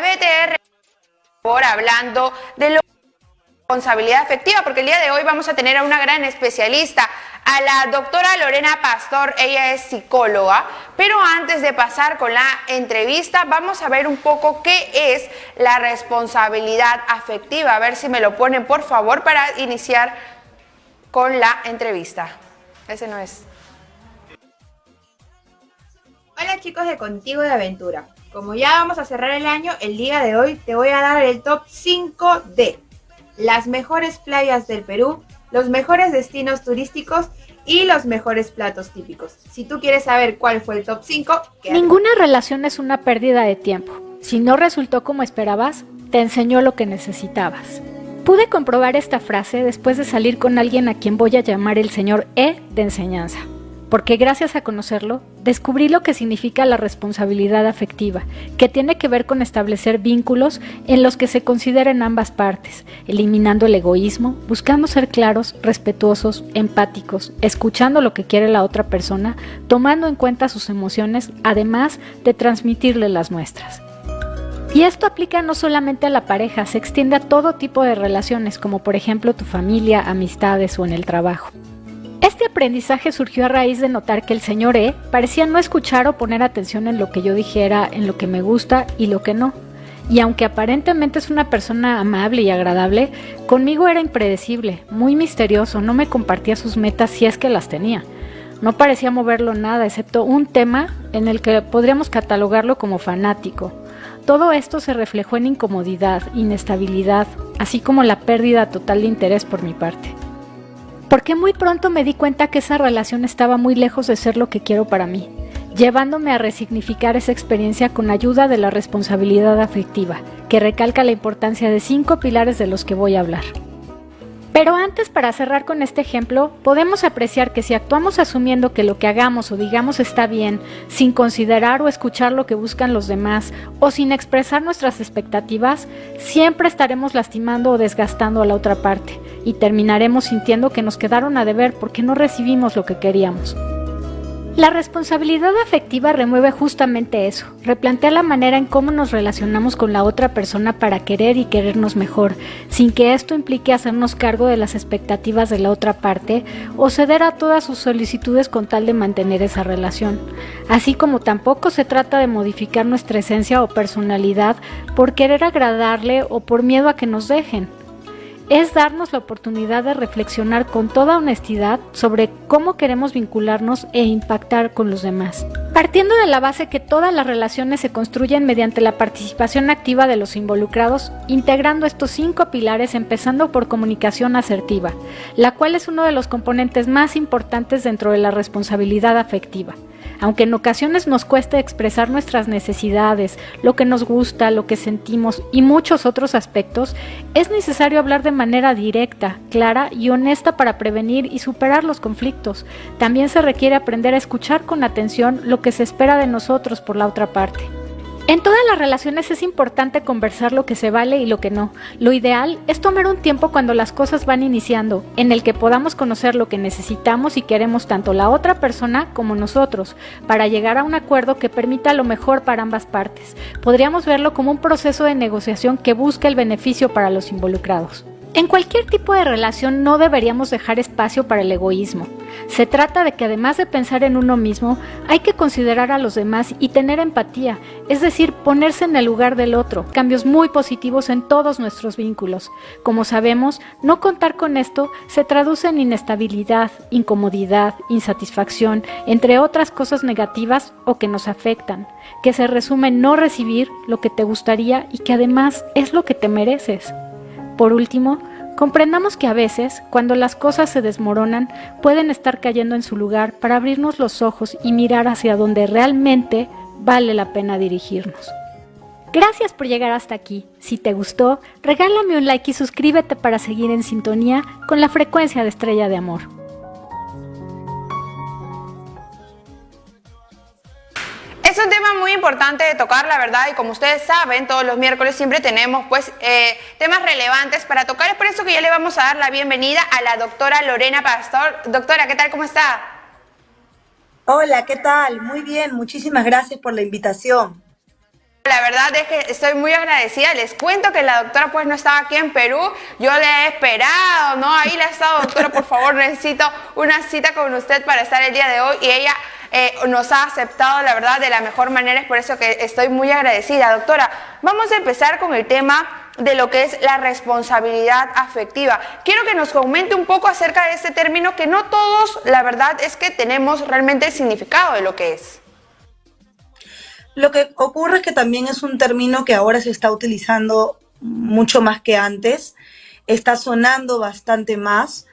BTR por hablando de la responsabilidad afectiva, porque el día de hoy vamos a tener a una gran especialista, a la doctora Lorena Pastor, ella es psicóloga, pero antes de pasar con la entrevista, vamos a ver un poco qué es la responsabilidad afectiva, a ver si me lo ponen por favor para iniciar con la entrevista. Ese no es. Hola chicos de Contigo de Aventura. Como ya vamos a cerrar el año, el día de hoy te voy a dar el top 5 de las mejores playas del Perú, los mejores destinos turísticos y los mejores platos típicos. Si tú quieres saber cuál fue el top 5, Ninguna relación es una pérdida de tiempo. Si no resultó como esperabas, te enseñó lo que necesitabas. Pude comprobar esta frase después de salir con alguien a quien voy a llamar el señor E de enseñanza porque gracias a conocerlo, descubrí lo que significa la responsabilidad afectiva, que tiene que ver con establecer vínculos en los que se consideren ambas partes, eliminando el egoísmo, buscando ser claros, respetuosos, empáticos, escuchando lo que quiere la otra persona, tomando en cuenta sus emociones, además de transmitirle las nuestras. Y esto aplica no solamente a la pareja, se extiende a todo tipo de relaciones, como por ejemplo tu familia, amistades o en el trabajo. Este aprendizaje surgió a raíz de notar que el señor E parecía no escuchar o poner atención en lo que yo dijera, en lo que me gusta y lo que no. Y aunque aparentemente es una persona amable y agradable, conmigo era impredecible, muy misterioso, no me compartía sus metas si es que las tenía. No parecía moverlo nada, excepto un tema en el que podríamos catalogarlo como fanático. Todo esto se reflejó en incomodidad, inestabilidad, así como la pérdida total de interés por mi parte porque muy pronto me di cuenta que esa relación estaba muy lejos de ser lo que quiero para mí, llevándome a resignificar esa experiencia con ayuda de la responsabilidad afectiva, que recalca la importancia de cinco pilares de los que voy a hablar. Pero antes, para cerrar con este ejemplo, podemos apreciar que si actuamos asumiendo que lo que hagamos o digamos está bien, sin considerar o escuchar lo que buscan los demás, o sin expresar nuestras expectativas, siempre estaremos lastimando o desgastando a la otra parte, y terminaremos sintiendo que nos quedaron a deber porque no recibimos lo que queríamos. La responsabilidad afectiva remueve justamente eso, replantea la manera en cómo nos relacionamos con la otra persona para querer y querernos mejor, sin que esto implique hacernos cargo de las expectativas de la otra parte o ceder a todas sus solicitudes con tal de mantener esa relación. Así como tampoco se trata de modificar nuestra esencia o personalidad por querer agradarle o por miedo a que nos dejen es darnos la oportunidad de reflexionar con toda honestidad sobre cómo queremos vincularnos e impactar con los demás. Partiendo de la base que todas las relaciones se construyen mediante la participación activa de los involucrados, integrando estos cinco pilares empezando por comunicación asertiva, la cual es uno de los componentes más importantes dentro de la responsabilidad afectiva. Aunque en ocasiones nos cueste expresar nuestras necesidades, lo que nos gusta, lo que sentimos y muchos otros aspectos, es necesario hablar de manera directa, clara y honesta para prevenir y superar los conflictos. También se requiere aprender a escuchar con atención lo que se espera de nosotros por la otra parte. En todas las relaciones es importante conversar lo que se vale y lo que no. Lo ideal es tomar un tiempo cuando las cosas van iniciando, en el que podamos conocer lo que necesitamos y queremos tanto la otra persona como nosotros, para llegar a un acuerdo que permita lo mejor para ambas partes. Podríamos verlo como un proceso de negociación que busca el beneficio para los involucrados. En cualquier tipo de relación no deberíamos dejar espacio para el egoísmo. Se trata de que además de pensar en uno mismo, hay que considerar a los demás y tener empatía, es decir, ponerse en el lugar del otro, cambios muy positivos en todos nuestros vínculos. Como sabemos, no contar con esto se traduce en inestabilidad, incomodidad, insatisfacción, entre otras cosas negativas o que nos afectan, que se resume en no recibir lo que te gustaría y que además es lo que te mereces. Por último, comprendamos que a veces, cuando las cosas se desmoronan, pueden estar cayendo en su lugar para abrirnos los ojos y mirar hacia donde realmente vale la pena dirigirnos. Gracias por llegar hasta aquí. Si te gustó, regálame un like y suscríbete para seguir en sintonía con la frecuencia de Estrella de Amor. Muy importante de tocar, la verdad, y como ustedes saben, todos los miércoles siempre tenemos pues eh, temas relevantes para tocar. Es por eso que ya le vamos a dar la bienvenida a la doctora Lorena Pastor. Doctora, ¿qué tal? ¿Cómo está? Hola, ¿qué tal? Muy bien, muchísimas gracias por la invitación. la verdad es que estoy muy agradecida. Les cuento que la doctora pues no estaba aquí en Perú. Yo le he esperado, ¿no? Ahí la he estado, doctora, por favor, necesito una cita con usted para estar el día de hoy. Y ella eh, nos ha aceptado, la verdad, de la mejor manera. Es por eso que estoy muy agradecida. Doctora, vamos a empezar con el tema de lo que es la responsabilidad afectiva. Quiero que nos comente un poco acerca de este término que no todos, la verdad, es que tenemos realmente el significado de lo que es. Lo que ocurre es que también es un término que ahora se está utilizando mucho más que antes, está sonando bastante más,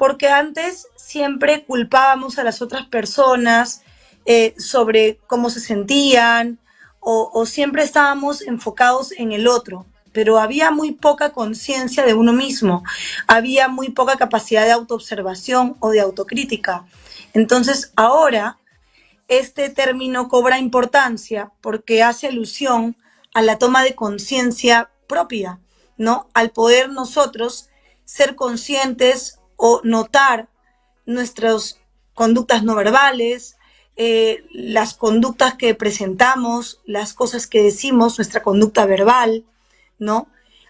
porque antes siempre culpábamos a las otras personas eh, sobre cómo se sentían o, o siempre estábamos enfocados en el otro, pero había muy poca conciencia de uno mismo, había muy poca capacidad de autoobservación o de autocrítica. Entonces ahora este término cobra importancia porque hace alusión a la toma de conciencia propia, ¿no? Al poder nosotros ser conscientes o notar nuestras conductas no verbales, eh, las conductas que presentamos, las cosas que decimos, nuestra conducta verbal, ¿no?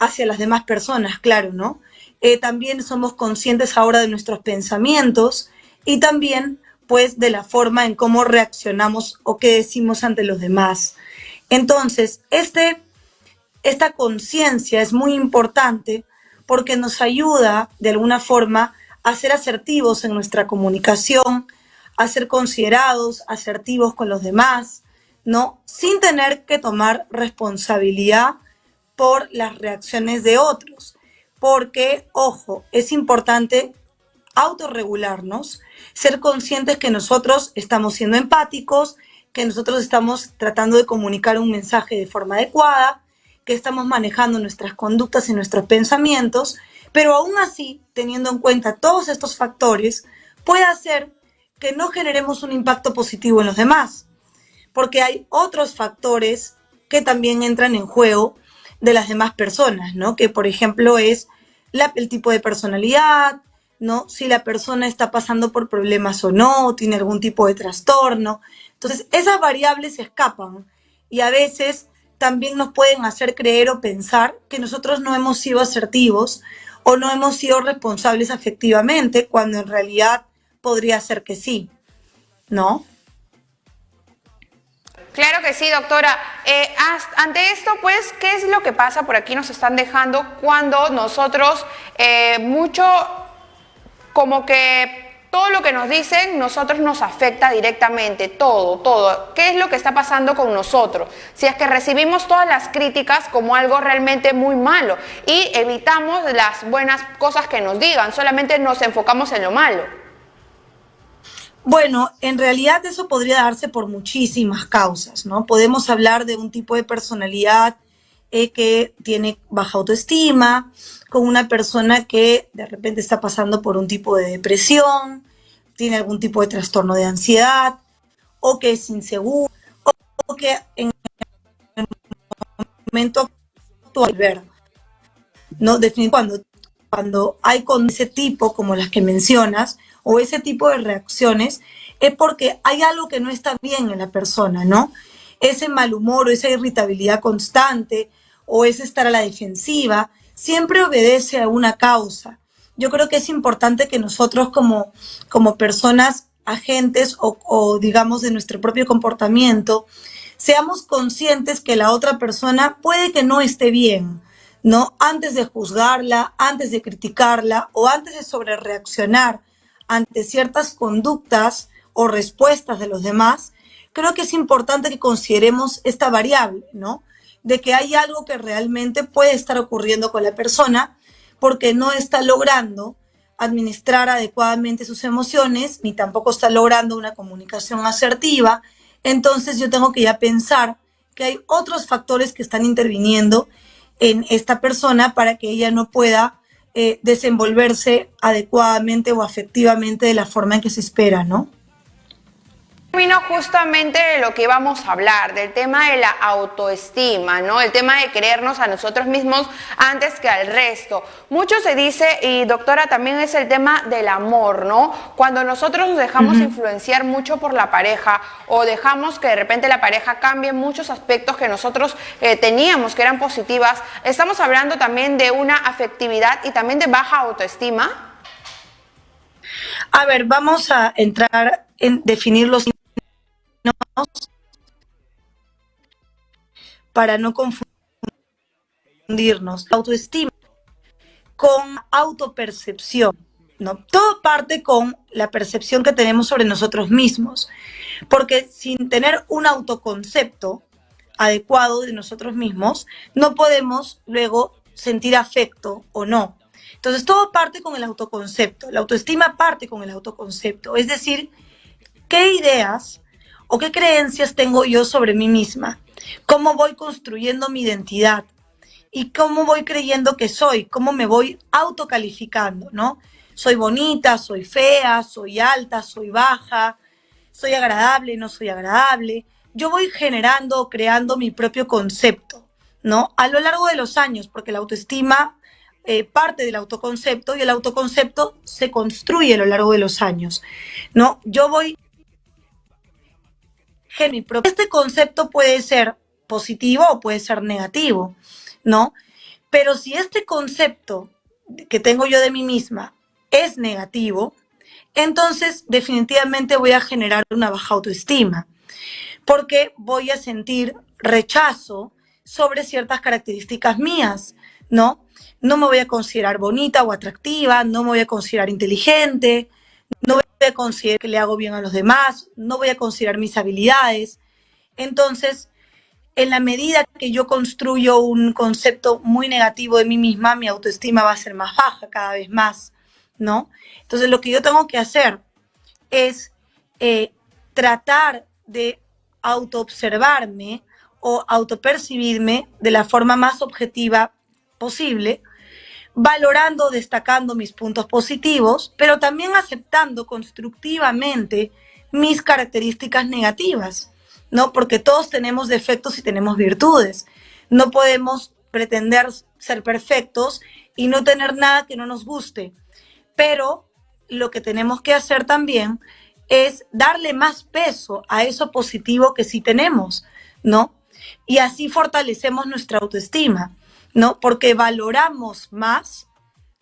Hacia las demás personas, claro, ¿no? Eh, también somos conscientes ahora de nuestros pensamientos y también pues de la forma en cómo reaccionamos o qué decimos ante los demás. Entonces, este, esta conciencia es muy importante porque nos ayuda de alguna forma a ser asertivos en nuestra comunicación, a ser considerados, asertivos con los demás, ¿no? Sin tener que tomar responsabilidad por las reacciones de otros. Porque, ojo, es importante autorregularnos, ser conscientes que nosotros estamos siendo empáticos, que nosotros estamos tratando de comunicar un mensaje de forma adecuada, que estamos manejando nuestras conductas y nuestros pensamientos, pero aún así, teniendo en cuenta todos estos factores, puede hacer que no generemos un impacto positivo en los demás, porque hay otros factores que también entran en juego de las demás personas, ¿no? Que por ejemplo es el tipo de personalidad, ¿no? Si la persona está pasando por problemas o no, tiene algún tipo de trastorno. Entonces, esas variables se escapan y a veces también nos pueden hacer creer o pensar que nosotros no hemos sido asertivos o no hemos sido responsables afectivamente, cuando en realidad podría ser que sí, ¿no? Claro que sí, doctora. Eh, ante esto, pues, ¿qué es lo que pasa? Por aquí nos están dejando cuando nosotros eh, mucho como que todo lo que nos dicen, nosotros nos afecta directamente, todo, todo. ¿Qué es lo que está pasando con nosotros? Si es que recibimos todas las críticas como algo realmente muy malo y evitamos las buenas cosas que nos digan, solamente nos enfocamos en lo malo. Bueno, en realidad eso podría darse por muchísimas causas, ¿no? Podemos hablar de un tipo de personalidad eh, que tiene baja autoestima, con una persona que de repente está pasando por un tipo de depresión, tiene algún tipo de trastorno de ansiedad, o que es inseguro, o que en el momento actual, ver, ¿no? Cuando, cuando hay con ese tipo, como las que mencionas, o ese tipo de reacciones, es porque hay algo que no está bien en la persona, ¿no? Ese mal humor esa irritabilidad constante, o es estar a la defensiva, siempre obedece a una causa. Yo creo que es importante que nosotros como, como personas agentes o, digamos de nuestro propio comportamiento, seamos conscientes que la otra persona puede que no esté bien, ¿no? Antes de juzgarla, antes de criticarla o antes de sobrereaccionar ante ciertas conductas o respuestas de los demás, creo que es importante que consideremos esta variable, ¿no? De que hay algo que realmente puede estar ocurriendo con la persona porque no está logrando administrar adecuadamente sus emociones, ni tampoco está logrando una comunicación asertiva. Entonces yo tengo que ya pensar que hay otros factores que están interviniendo en esta persona para que ella no pueda eh, desenvolverse adecuadamente o afectivamente de la forma en que se espera, ¿no? Termino justamente de lo que íbamos a hablar, del tema de la autoestima, ¿no? El tema de querernos a nosotros mismos antes que al resto. Mucho se dice, y doctora, también es el tema del amor, ¿no? Cuando nosotros nos dejamos influenciar mucho por la pareja o dejamos que de repente la pareja cambie muchos aspectos que nosotros eh, teníamos que eran positivas, estamos hablando también de una afectividad y también de baja autoestima. A ver, vamos a entrar en definir los para no confundirnos. Autoestima con autopercepción. ¿no? Todo parte con la percepción que tenemos sobre nosotros mismos. Porque sin tener un autoconcepto adecuado de nosotros mismos, no podemos luego sentir afecto o no. Entonces, todo parte con el autoconcepto. La autoestima parte con el autoconcepto. Es decir, qué ideas o qué creencias tengo yo sobre mí misma, cómo voy construyendo mi identidad y cómo voy creyendo que soy, cómo me voy autocalificando, ¿no? Soy bonita, soy fea, soy alta, soy baja, soy agradable, no soy agradable. Yo voy generando, creando mi propio concepto, ¿no? A lo largo de los años, porque la autoestima eh, parte del autoconcepto y el autoconcepto se construye a lo largo de los años, ¿no? Yo voy este concepto puede ser positivo o puede ser negativo, ¿no? Pero si este concepto que tengo yo de mí misma es negativo, entonces definitivamente voy a generar una baja autoestima, porque voy a sentir rechazo sobre ciertas características mías, ¿no? No me voy a considerar bonita o atractiva, no me voy a considerar inteligente, no voy considerar que le hago bien a los demás, no voy a considerar mis habilidades. Entonces, en la medida que yo construyo un concepto muy negativo de mí misma, mi autoestima va a ser más baja cada vez más, ¿no? Entonces, lo que yo tengo que hacer es eh, tratar de autoobservarme o autopercibirme de la forma más objetiva posible valorando, destacando mis puntos positivos, pero también aceptando constructivamente mis características negativas, ¿no? Porque todos tenemos defectos y tenemos virtudes. No podemos pretender ser perfectos y no tener nada que no nos guste. Pero lo que tenemos que hacer también es darle más peso a eso positivo que sí tenemos, ¿no? Y así fortalecemos nuestra autoestima. ¿No? Porque valoramos más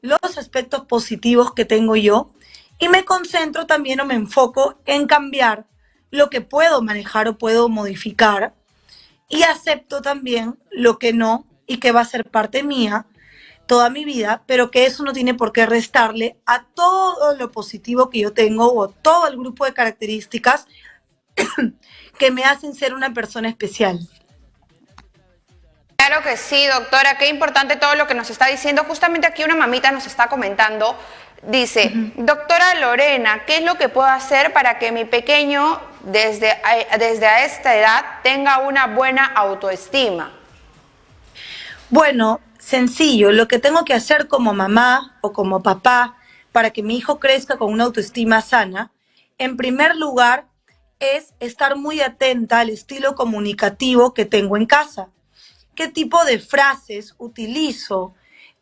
los aspectos positivos que tengo yo y me concentro también o me enfoco en cambiar lo que puedo manejar o puedo modificar y acepto también lo que no y que va a ser parte mía toda mi vida, pero que eso no tiene por qué restarle a todo lo positivo que yo tengo o todo el grupo de características que me hacen ser una persona especial. Claro que sí, doctora, qué importante todo lo que nos está diciendo. Justamente aquí una mamita nos está comentando, dice, doctora Lorena, ¿qué es lo que puedo hacer para que mi pequeño desde, desde a esta edad tenga una buena autoestima? Bueno, sencillo, lo que tengo que hacer como mamá o como papá para que mi hijo crezca con una autoestima sana, en primer lugar, es estar muy atenta al estilo comunicativo que tengo en casa qué tipo de frases utilizo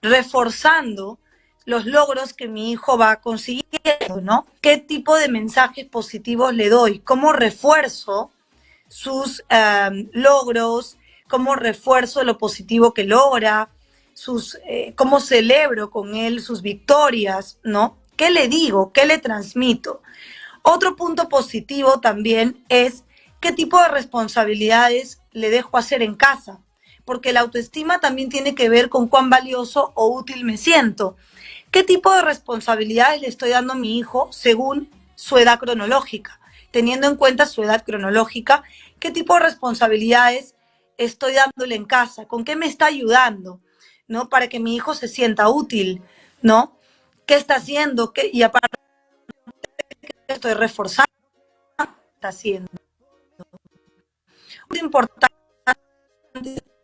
reforzando los logros que mi hijo va consiguiendo, ¿no? ¿Qué tipo de mensajes positivos le doy? ¿Cómo refuerzo sus em, logros? ¿Cómo refuerzo lo positivo que logra? Sus, eh, ¿Cómo celebro con él sus victorias? ¿No? ¿Qué le digo? ¿Qué le transmito? Otro punto positivo también es qué tipo de responsabilidades le dejo hacer en casa porque la autoestima también tiene que ver con cuán valioso o útil me siento. ¿Qué tipo de responsabilidades le estoy dando a mi hijo según su edad cronológica? Teniendo en cuenta su edad cronológica, ¿qué tipo de responsabilidades estoy dándole en casa? ¿Con qué me está ayudando? ¿No? Para que mi hijo se sienta útil, ¿no? ¿Qué está haciendo? ¿Qué? Y aparte, estoy reforzando? ¿Qué está haciendo? Muy importante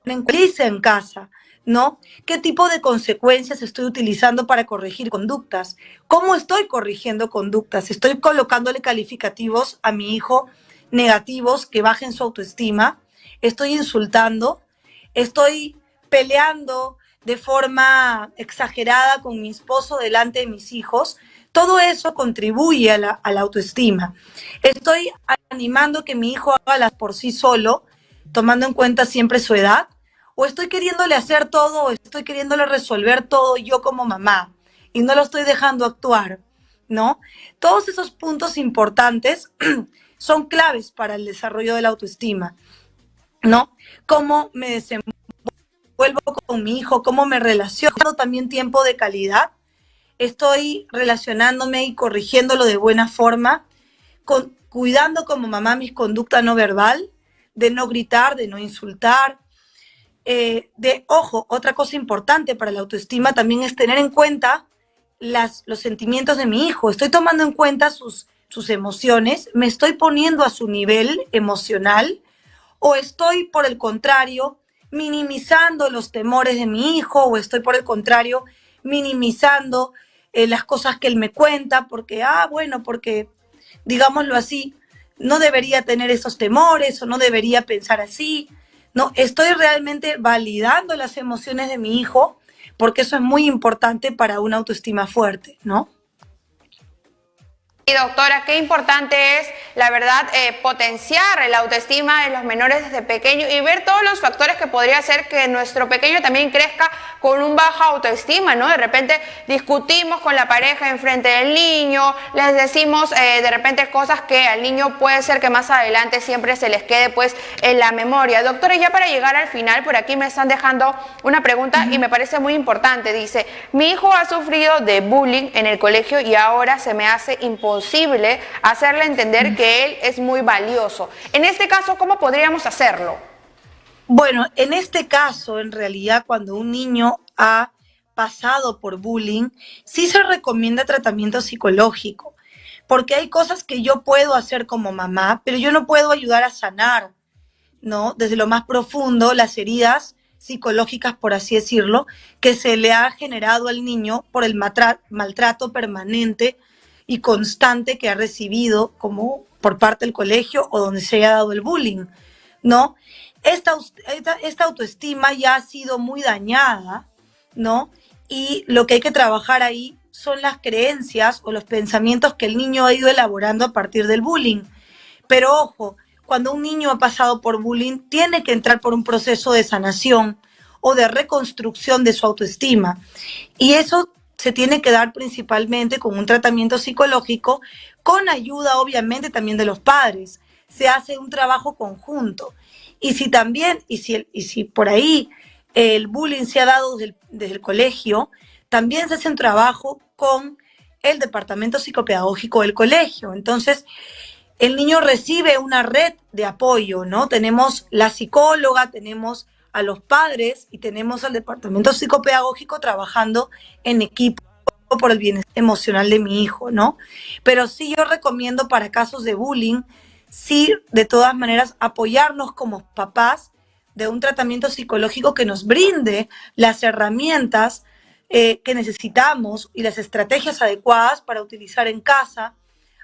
en casa, ¿no? ¿Qué tipo de consecuencias estoy utilizando para corregir conductas? ¿Cómo estoy corrigiendo conductas? ¿Estoy colocándole calificativos a mi hijo negativos que bajen su autoestima, estoy insultando, estoy peleando de forma exagerada con mi esposo delante de mis hijos, todo eso contribuye a la, autoestima. Estoy animando que mi hijo haga las por sí solo, tomando en cuenta siempre su edad, o estoy queriéndole hacer todo, o estoy queriéndole resolver todo yo como mamá, y no lo estoy dejando actuar, ¿no? Todos esos puntos importantes son claves para el desarrollo de la autoestima, ¿no? Cómo me desenvuelvo con mi hijo, cómo me relaciono, también tiempo de calidad, estoy relacionándome y corrigiéndolo de buena forma, con, cuidando como mamá mis conducta no verbal, de no gritar, de no insultar, eh, de, ojo, otra cosa importante para la autoestima también es tener en cuenta las, los sentimientos de mi hijo. Estoy tomando en cuenta sus, sus emociones, me estoy poniendo a su nivel emocional o estoy, por el contrario, minimizando los temores de mi hijo o estoy, por el contrario, minimizando eh, las cosas que él me cuenta, porque, ah, bueno, porque, digámoslo así, no debería tener esos temores o no debería pensar así. No, estoy realmente validando las emociones de mi hijo, porque eso es muy importante para una autoestima fuerte, ¿no? Doctora, qué importante es, la verdad, eh, potenciar la autoestima de los menores desde pequeños y ver todos los factores que podría hacer que nuestro pequeño también crezca con un baja autoestima, ¿no? De repente discutimos con la pareja enfrente del niño, les decimos eh, de repente cosas que al niño puede ser que más adelante siempre se les quede pues en la memoria. Doctora, ya para llegar al final, por aquí me están dejando una pregunta y me parece muy importante. Dice, mi hijo ha sufrido de bullying en el colegio y ahora se me hace imposible posible hacerle entender que él es muy valioso. En este caso, ¿cómo podríamos hacerlo? Bueno, en este caso, en realidad, cuando un niño ha pasado por bullying, sí se recomienda tratamiento psicológico, porque hay cosas que yo puedo hacer como mamá, pero yo no puedo ayudar a sanar, ¿no? Desde lo más profundo, las heridas psicológicas, por así decirlo, que se le ha generado al niño por el maltrato permanente y constante que ha recibido como por parte del colegio o donde se haya dado el bullying, ¿no? Esta, esta, autoestima ya ha sido muy dañada, ¿no? Y lo que hay que trabajar ahí son las creencias o los pensamientos que el niño ha ido elaborando a partir del bullying. Pero ojo, cuando un niño ha pasado por bullying, tiene que entrar por un proceso de sanación o de reconstrucción de su autoestima. Y eso se tiene que dar principalmente con un tratamiento psicológico, con ayuda obviamente también de los padres. Se hace un trabajo conjunto. Y si también, y si, y si por ahí el bullying se ha dado desde el, colegio, también se hace un trabajo con el departamento psicopedagógico del colegio. Entonces, el niño recibe una red de apoyo, ¿no? Tenemos la psicóloga, tenemos a los padres y tenemos al departamento psicopedagógico trabajando en equipo por el bienestar emocional de mi hijo, ¿no? Pero sí yo recomiendo para casos de bullying, sí, de todas maneras, apoyarnos como papás de un tratamiento psicológico que nos brinde las herramientas eh, que necesitamos y las estrategias adecuadas para utilizar en casa,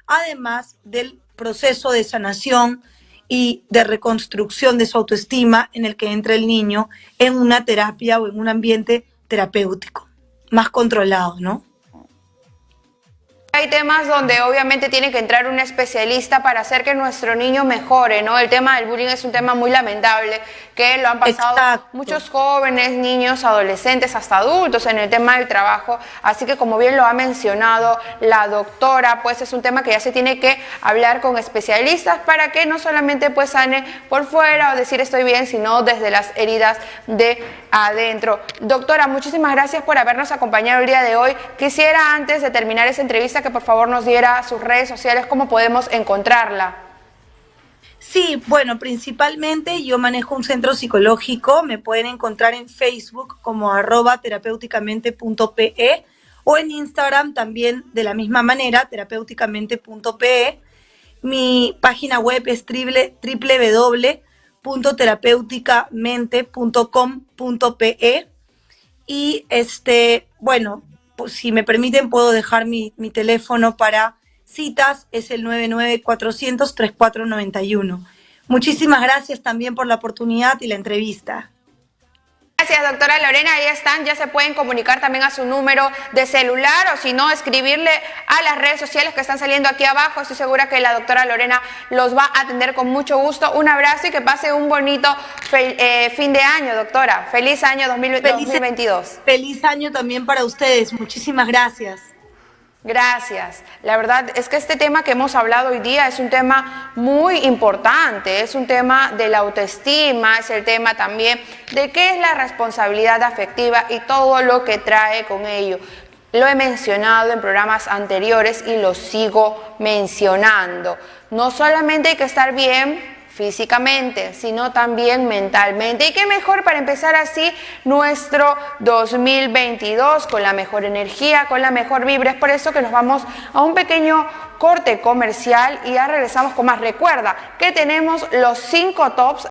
además del proceso de sanación y de reconstrucción de su autoestima en el que entra el niño en una terapia o en un ambiente terapéutico, más controlado, ¿no? Hay temas donde obviamente tiene que entrar un especialista para hacer que nuestro niño mejore, ¿no? El tema del bullying es un tema muy lamentable que lo han pasado muchos jóvenes, niños, adolescentes, hasta adultos en el tema del trabajo. Así que como bien lo ha mencionado la doctora, pues es un tema que ya se tiene que hablar con especialistas para que no solamente pues sane por fuera o decir estoy bien, sino desde las heridas de adentro. Doctora, muchísimas gracias por habernos acompañado el día de hoy. Quisiera antes de terminar esa entrevista que por favor nos diera sus redes sociales, cómo podemos encontrarla. Sí, bueno, principalmente yo manejo un centro psicológico, me pueden encontrar en Facebook como arroba terapéuticamente.pe o en Instagram también de la misma manera, terapéuticamente.pe. Mi página web es www.terapeuticamente.com.pe y este, bueno, si me permiten puedo dejar mi, mi teléfono para Citas es el 99400-3491. Muchísimas gracias también por la oportunidad y la entrevista. Gracias, doctora Lorena. Ahí están, ya se pueden comunicar también a su número de celular o si no, escribirle a las redes sociales que están saliendo aquí abajo. Estoy segura que la doctora Lorena los va a atender con mucho gusto. Un abrazo y que pase un bonito eh, fin de año, doctora. Feliz año 2022. Feliz año también para ustedes. Muchísimas gracias. Gracias. La verdad es que este tema que hemos hablado hoy día es un tema muy importante, es un tema de la autoestima, es el tema también de qué es la responsabilidad afectiva y todo lo que trae con ello. Lo he mencionado en programas anteriores y lo sigo mencionando. No solamente hay que estar bien físicamente, sino también mentalmente. Y qué mejor para empezar así nuestro 2022 con la mejor energía, con la mejor vibra. Es por eso que nos vamos a un pequeño corte comercial y ya regresamos con más. Recuerda que tenemos los cinco tops